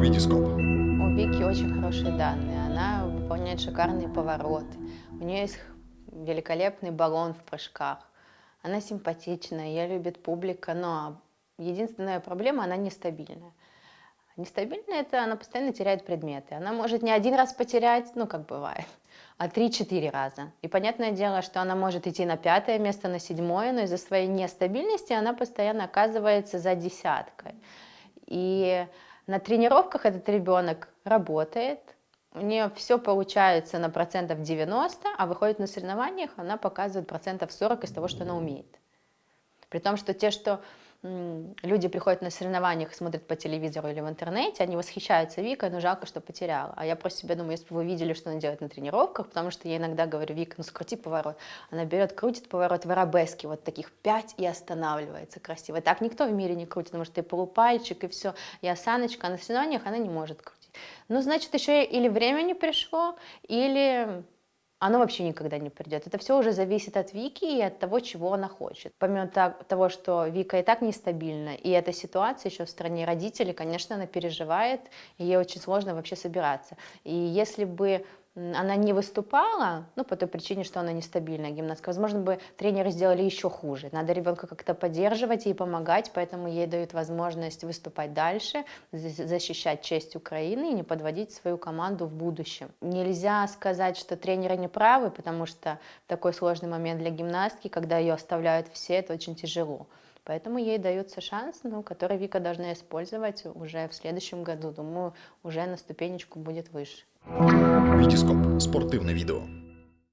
Витископ. У Вики очень хорошие данные. Она выполняет шикарные повороты. У нее есть великолепный баллон в прыжках. Она симпатичная, ее любит публика, но единственная проблема, она нестабильная. Нестабильная – это она постоянно теряет предметы. Она может не один раз потерять, ну, как бывает, а три-четыре раза. И понятное дело, что она может идти на пятое место, на седьмое, но из-за своей нестабильности она постоянно оказывается за десяткой. И на тренировках этот ребенок работает, у нее все получается на процентов 90, а выходит на соревнованиях, она показывает процентов 40 из того, что она умеет. При том, что те, что люди приходят на соревнованиях, смотрят по телевизору или в интернете, они восхищаются Викой, но жалко, что потеряла. А я просто себе думаю, если бы вы видели, что она делает на тренировках, потому что я иногда говорю, Вика, ну скрути поворот. Она берет, крутит поворот в арабеске, вот таких пять и останавливается красиво. Так никто в мире не крутит, потому что и полупальчик, и все, и осаночка, а на соревнованиях она не может крутить. Ну, значит, еще или время не пришло, или оно вообще никогда не придет. Это все уже зависит от Вики и от того, чего она хочет. Помимо того, что Вика и так нестабильна, и эта ситуация еще в стране родителей, конечно, она переживает, и ей очень сложно вообще собираться. И если бы она не выступала, ну, по той причине, что она нестабильная гимнастка, возможно, бы тренеры сделали еще хуже. Надо ребенка как-то поддерживать и помогать, поэтому ей дают возможность выступать дальше, защищать честь Украины и не подводить свою команду в будущем. Нельзя сказать, что тренеры не правы, потому что такой сложный момент для гимнастки, когда ее оставляют все, это очень тяжело. Поэтому ей дается шанс, ну, который Вика должна использовать уже в следующем году. Думаю, уже на ступенечку будет выше. Вітіскоп спортивне відео.